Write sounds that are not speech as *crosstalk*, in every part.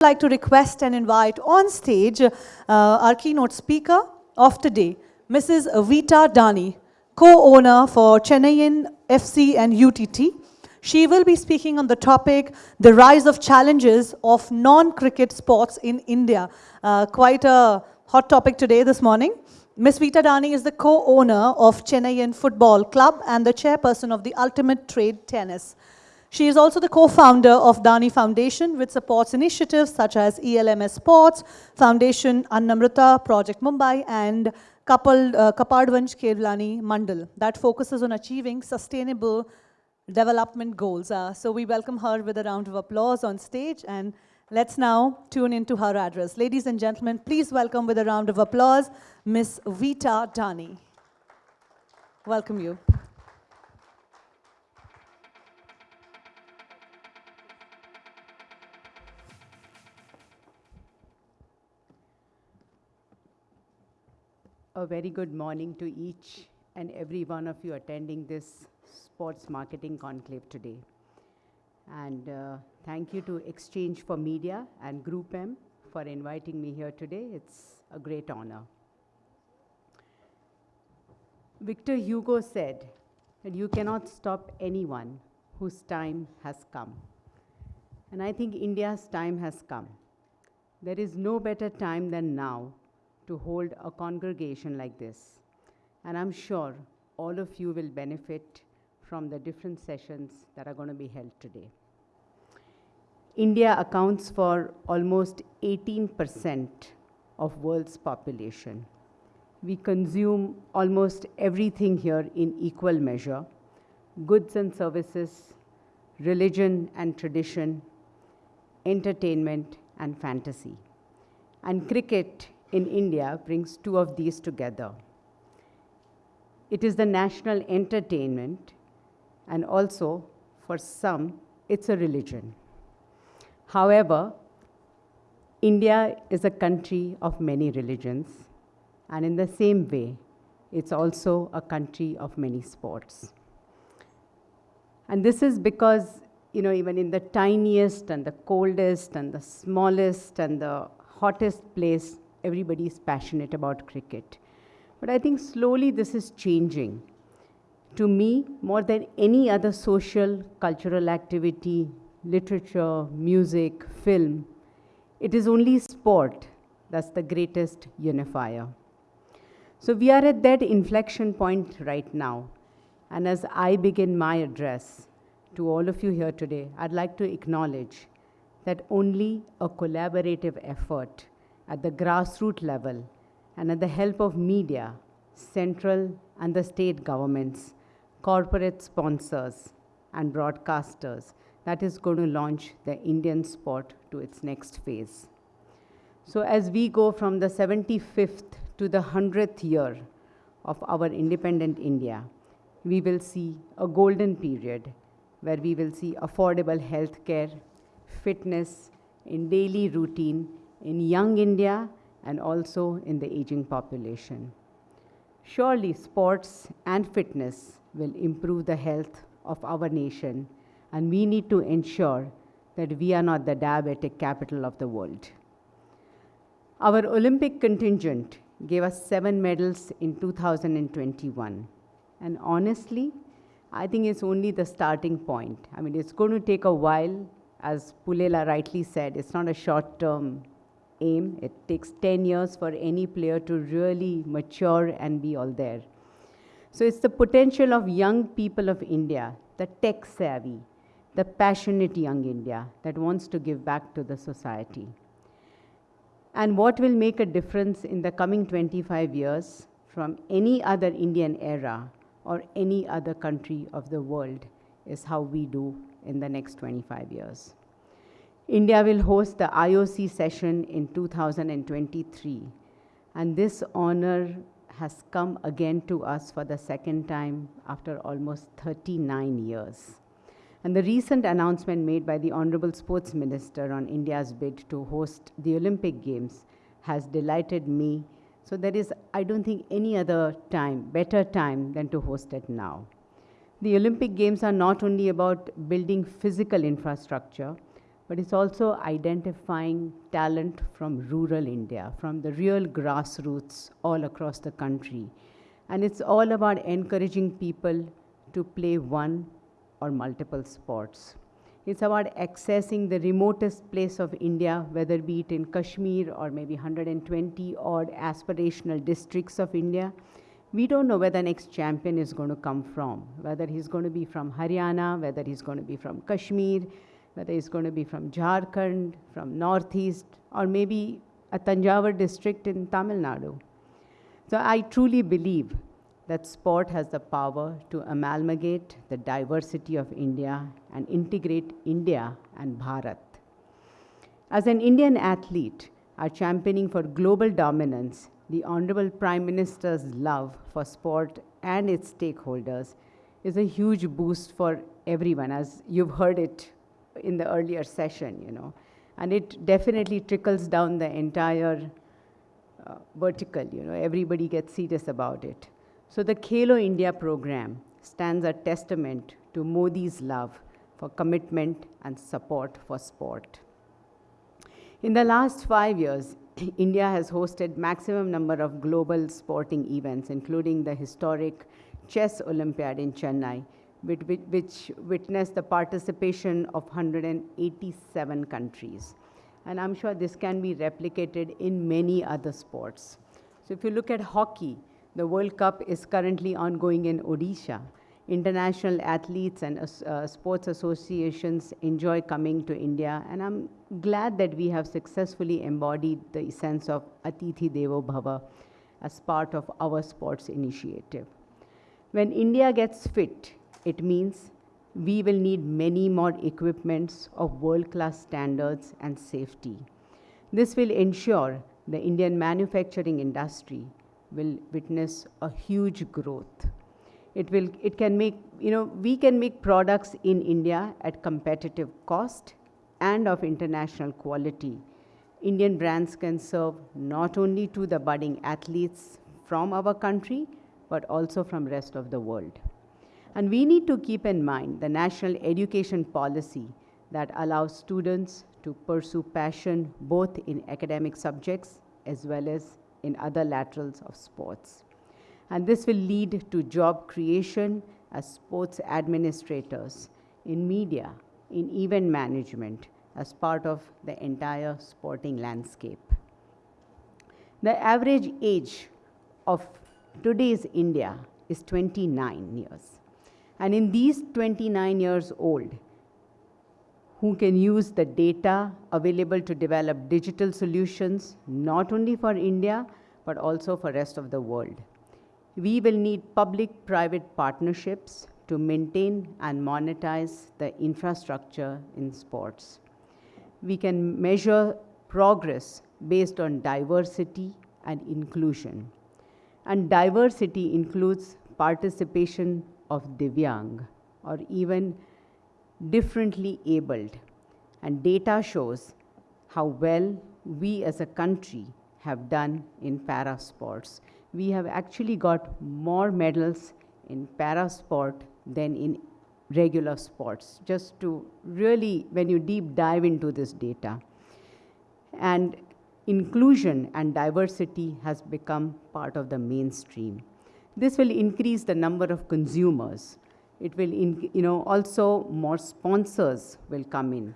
like to request and invite on stage uh, our keynote speaker of today, Mrs. Vita Dani, co-owner for Chennaiyin FC and UTT. She will be speaking on the topic, the rise of challenges of non-cricket sports in India. Uh, quite a hot topic today, this morning. Ms. Vita Dani is the co-owner of Chennaiyin Football Club and the chairperson of the Ultimate Table Tennis. She is also the co-founder of Dani Foundation, which supports initiatives such as ELMS Sports, Foundation Annamrita, Project Mumbai, and Kapal, uh, Kapadvanj Kelavani Mandal that focuses on achieving sustainable development goals. Uh, so we welcome her with a round of applause on stage and let's now tune into her address. Ladies and gentlemen, please welcome with a round of applause, Miss Vita Dani. Welcome you. A very good morning to each and every one of you attending this sports marketing conclave today. And uh, thank you to Exchange for Media and Group M for inviting me here today. It's a great honor. Victor Hugo said that you cannot stop anyone whose time has come. And I think India's time has come. There is no better time than now to hold a congregation like this. And I'm sure all of you will benefit from the different sessions that are going to be held today. India accounts for almost 18% of world's population. We consume almost everything here in equal measure, goods and services, religion and tradition, entertainment and fantasy. And cricket in India brings two of these together. It is the national entertainment, and also, for some, it's a religion. However, India is a country of many religions, and in the same way, it's also a country of many sports. And this is because, you know, even in the tiniest and the coldest and the smallest and the hottest place, everybody is passionate about cricket. But I think slowly this is changing. To me, more than any other social, cultural activity, literature, music, film, it is only sport that's the greatest unifier. So we are at that inflection point right now. And as I begin my address to all of you here today, I'd like to acknowledge that only a collaborative effort at the grassroots level and at the help of media, central and the state governments, corporate sponsors, and broadcasters that is going to launch the Indian sport to its next phase. So as we go from the 75th to the 100th year of our independent India, we will see a golden period where we will see affordable health care, fitness in daily routine in young India and also in the aging population. Surely sports and fitness will improve the health of our nation and we need to ensure that we are not the diabetic capital of the world. Our Olympic contingent gave us seven medals in 2021. And honestly, I think it's only the starting point. I mean, it's going to take a while. As Pullela rightly said, it's not a short term aim. It takes 10 years for any player to really mature and be all there. So it's the potential of young people of India, the tech savvy, the passionate young India that wants to give back to the society. And what will make a difference in the coming 25 years from any other Indian era or any other country of the world is how we do in the next 25 years. India will host the IOC session in 2023. And this honor has come again to us for the second time after almost 39 years. And the recent announcement made by the Honorable Sports Minister on India's bid to host the Olympic Games has delighted me. So there is, I don't think, any other time, better time than to host it now. The Olympic Games are not only about building physical infrastructure, but it's also identifying talent from rural India, from the real grassroots all across the country. And it's all about encouraging people to play one or multiple sports. It's about accessing the remotest place of India, whether be it in Kashmir or maybe 120 odd aspirational districts of India. We don't know where the next champion is going to come from, whether he's going to be from Haryana, whether he's going to be from Kashmir, whether he's going to be from Jharkhand, from Northeast, or maybe a Tanjavur district in Tamil Nadu. So I truly believe that sport has the power to amalgamate the diversity of India and integrate India and Bharat. As an Indian athlete, our championing for global dominance, the Honorable Prime Minister's love for sport and its stakeholders is a huge boost for everyone, as you've heard it in the earlier session, you know. And it definitely trickles down the entire uh, vertical, you know, everybody gets serious about it. So the Khelo India program stands a testament to Modi's love for commitment and support for sport. In the last five years, *clears throat* India has hosted maximum number of global sporting events, including the historic Chess Olympiad in Chennai, which, which witnessed the participation of 187 countries. And I'm sure this can be replicated in many other sports. So if you look at hockey, the World Cup is currently ongoing in Odisha. International athletes and uh, sports associations enjoy coming to India, and I'm glad that we have successfully embodied the sense of Atithi Devo Bhava as part of our sports initiative. When India gets fit, it means we will need many more equipments of world-class standards and safety. This will ensure the Indian manufacturing industry will witness a huge growth. It, will, it can make, you know, we can make products in India at competitive cost and of international quality. Indian brands can serve not only to the budding athletes from our country, but also from rest of the world. And we need to keep in mind the national education policy that allows students to pursue passion both in academic subjects as well as in other laterals of sports. And this will lead to job creation as sports administrators, in media, in event management, as part of the entire sporting landscape. The average age of today's India is 29 years. And in these 29 years old, who can use the data available to develop digital solutions, not only for India, but also for rest of the world. We will need public-private partnerships to maintain and monetize the infrastructure in sports. We can measure progress based on diversity and inclusion. And diversity includes participation of Divyang or even differently abled. And data shows how well we as a country have done in para sports. We have actually got more medals in para sport than in regular sports, just to really, when you deep dive into this data. And inclusion and diversity has become part of the mainstream. This will increase the number of consumers it will, in, you know, also more sponsors will come in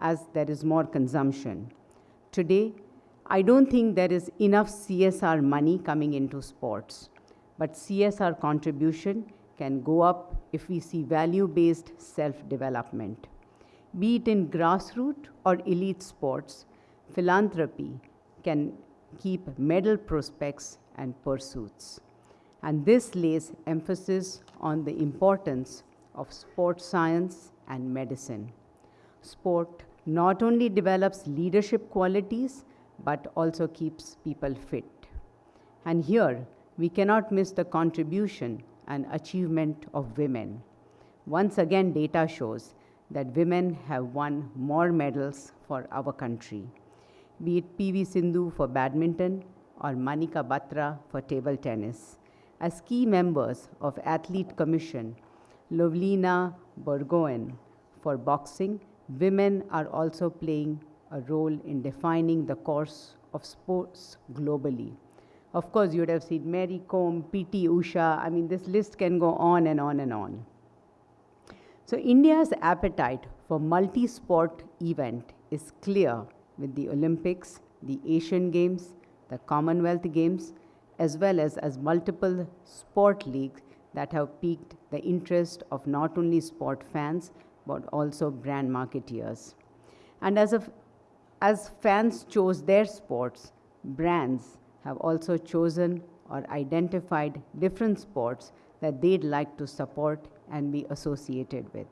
as there is more consumption. Today, I don't think there is enough CSR money coming into sports, but CSR contribution can go up if we see value-based self-development. Be it in grassroots or elite sports, philanthropy can keep medal prospects and pursuits. And this lays emphasis on the importance of sports science and medicine. Sport not only develops leadership qualities, but also keeps people fit. And here, we cannot miss the contribution and achievement of women. Once again, data shows that women have won more medals for our country, be it PV Sindhu for badminton or Manika Batra for table tennis as key members of Athlete Commission, Lovlina Borgohain for boxing, women are also playing a role in defining the course of sports globally. Of course, you would have seen Mary Kom, P.T. Usha. I mean, this list can go on and on and on. So India's appetite for multi-sport event is clear with the Olympics, the Asian Games, the Commonwealth Games, as well as, as multiple sport leagues that have piqued the interest of not only sport fans, but also brand marketeers. And as, of, as fans chose their sports, brands have also chosen or identified different sports that they'd like to support and be associated with.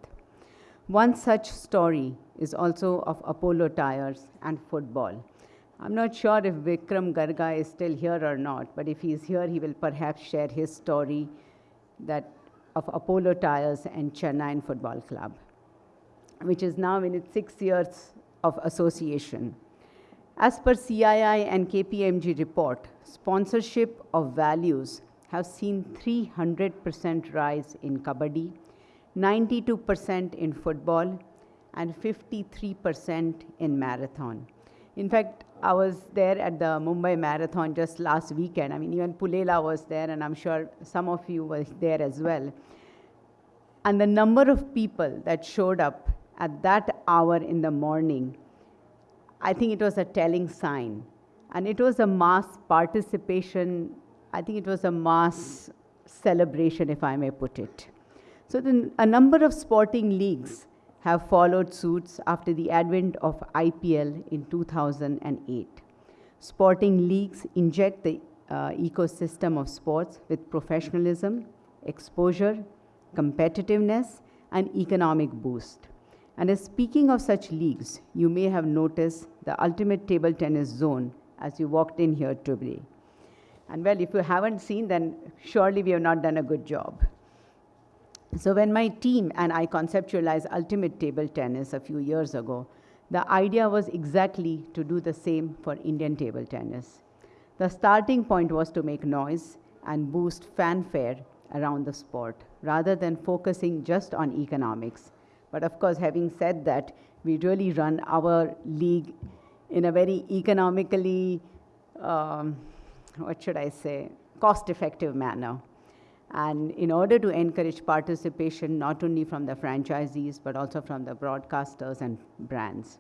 One such story is also of Apollo Tyres and football. I'm not sure if Vikram Garga is still here or not, but if he's here, he will perhaps share his story that of Apollo Tyres and Chennai Football Club, which is now in its six years of association. As per CII and KPMG report, sponsorship of values have seen 300% rise in kabaddi, 92% in football, and 53% in marathon. In fact, I was there at the Mumbai Marathon just last weekend. I mean, even Pullela was there, and I'm sure some of you were there as well. And the number of people that showed up at that hour in the morning, I think it was a telling sign. And it was a mass participation, I think it was a mass celebration, if I may put it. So then a number of sporting leagues have followed suits after the advent of IPL in 2008. Sporting leagues inject the uh, ecosystem of sports with professionalism, exposure, competitiveness, and economic boost. And as speaking of such leagues, you may have noticed the ultimate table tennis zone as you walked in here today. And well, if you haven't seen, then surely we have not done a good job. So when my team and I conceptualized Ultimate Table Tennis a few years ago, the idea was exactly to do the same for Indian table tennis. The starting point was to make noise and boost fanfare around the sport, rather than focusing just on economics. But of course, having said that, we really run our league in a very economically, um, what should I say, cost-effective manner. And in order to encourage participation, not only from the franchisees, but also from the broadcasters and brands.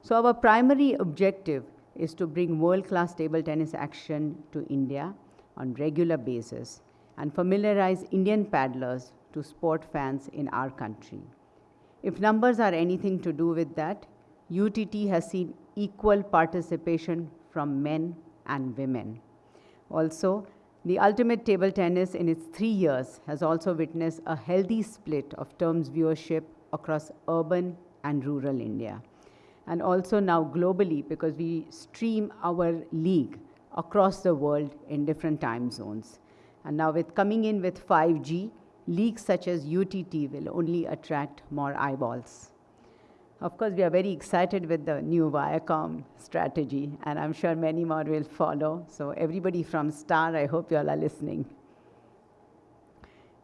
So our primary objective is to bring world-class table tennis action to India on regular basis and familiarize Indian paddlers to sport fans in our country. If numbers are anything to do with that, UTT has seen equal participation from men and women. Also, the ultimate table tennis in its three years has also witnessed a healthy split of terms viewership across urban and rural India. And also now globally because we stream our league across the world in different time zones. And now with coming in with 5G, leagues such as UTT will only attract more eyeballs. Of course, we are very excited with the new Viacom strategy, and I'm sure many more will follow. So everybody from Star, I hope you all are listening.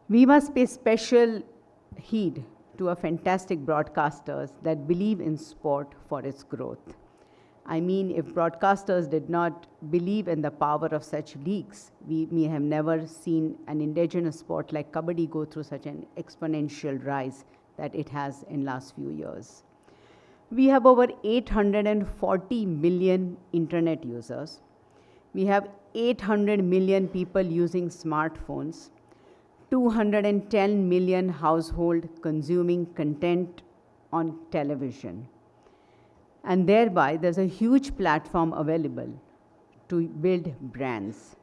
We must pay special heed to our fantastic broadcasters that believe in sport for its growth. I mean, if broadcasters did not believe in the power of such leagues, we may have never seen an indigenous sport like Kabaddi go through such an exponential rise that it has in last few years. We have over 840 million internet users. We have 800 million people using smartphones, 210 million household consuming content on television. And thereby, there's a huge platform available to build brands.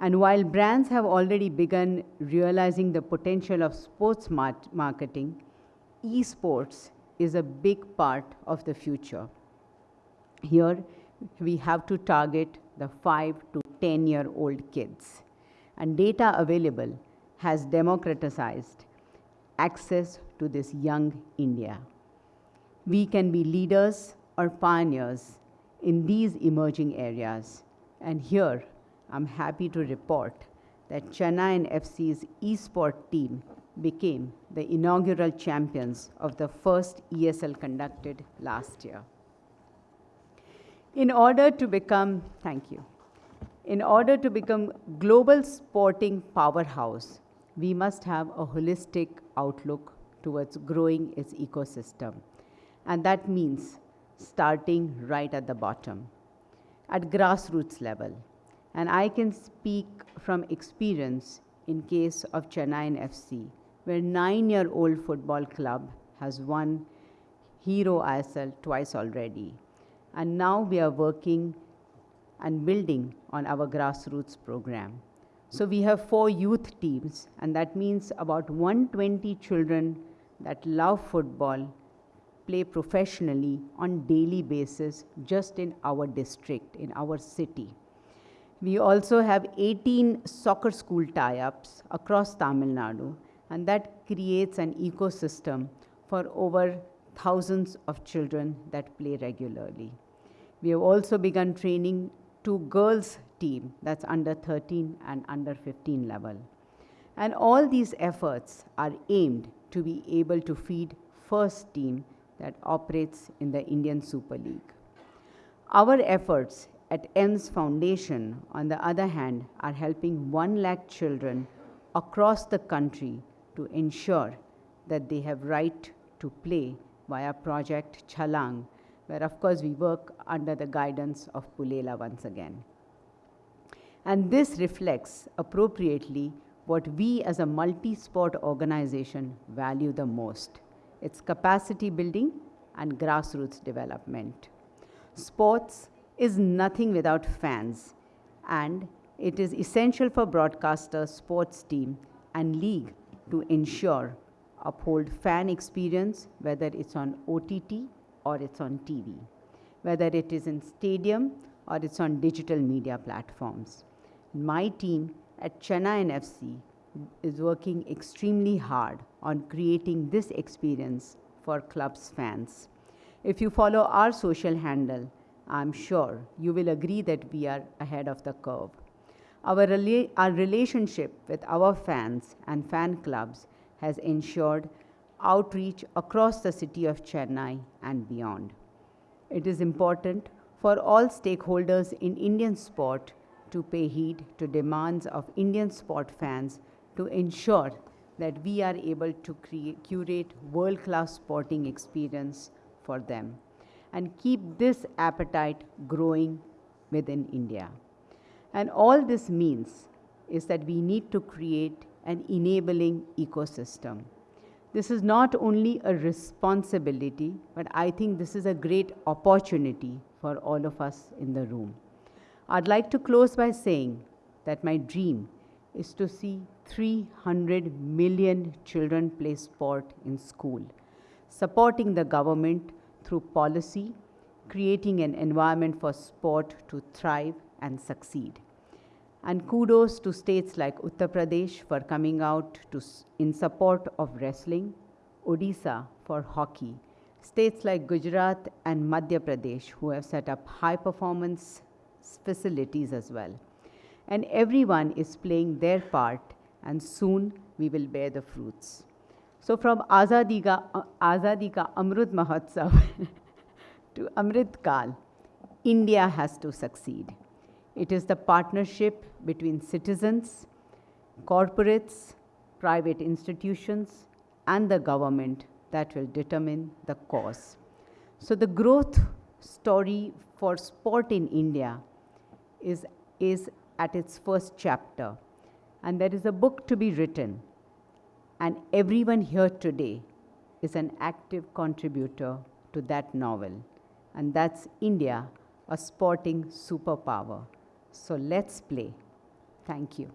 And while brands have already begun realizing the potential of sports marketing, esports is a big part of the future. Here, we have to target the 5 to 10 year old kids. And data available has democratized access to this young India. We can be leaders or pioneers in these emerging areas. And here, I'm happy to report that Chennai FC's eSport team became the inaugural champions of the first ESL conducted last year. In order to become, thank you, in order to become global sporting powerhouse, we must have a holistic outlook towards growing its ecosystem. And that means starting right at the bottom, at grassroots level. And I can speak from experience in case of Chennai FC, where nine-year-old football club has won Hero ISL twice already. And now we are working and building on our grassroots program. So we have four youth teams, and that means about 120 children that love football play professionally on daily basis just in our district, in our city. We also have 18 soccer school tie-ups across Tamil Nadu, and that creates an ecosystem for over thousands of children that play regularly. We have also begun training two girls team that's under 13 and under 15 level. And all these efforts are aimed to be able to feed first team that operates in the Indian Super League. Our efforts at EMS Foundation, on the other hand, are helping 1 lakh children across the country to ensure that they have right to play via Project Chalang, where of course we work under the guidance of Pullela once again. And this reflects appropriately what we as a multi-sport organization value the most, its capacity building and grassroots development. Sports is nothing without fans, and it is essential for broadcasters, sports team, and league to ensure uphold fan experience, whether it's on OTT or it's on TV, whether it is in stadium or it's on digital media platforms. My team at Chennai FC is working extremely hard on creating this experience for club's fans. If you follow our social handle, I'm sure you will agree that we are ahead of the curve. Our, rela our relationship with our fans and fan clubs has ensured outreach across the city of Chennai and beyond. It is important for all stakeholders in Indian sport to pay heed to demands of Indian sport fans to ensure that we are able to create, curate world-class sporting experience for them and keep this appetite growing within India. And all this means is that we need to create an enabling ecosystem. This is not only a responsibility, but I think this is a great opportunity for all of us in the room. I'd like to close by saying that my dream is to see 300 million children play sport in school, supporting the government through policy, creating an environment for sport to thrive and succeed. And kudos to states like Uttar Pradesh for coming out to, in support of wrestling, Odisha for hockey, states like Gujarat and Madhya Pradesh who have set up high performance facilities as well. And everyone is playing their part and soon we will bear the fruits. So from Azadi Ka, Azadi Ka Amrut Mahotsav *laughs* to Amrit Kal, India has to succeed. It is the partnership between citizens, corporates, private institutions, and the government that will determine the course. So the growth story for sport in India is, is at its first chapter. And there is a book to be written. And everyone here today is an active contributor to that novel. And that's India, a sporting superpower. So let's play. Thank you.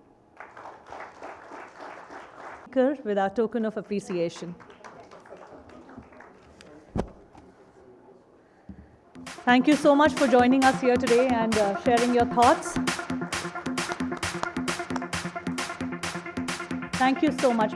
With our token of appreciation. Thank you so much for joining us here today and uh, sharing your thoughts. Thank you so much.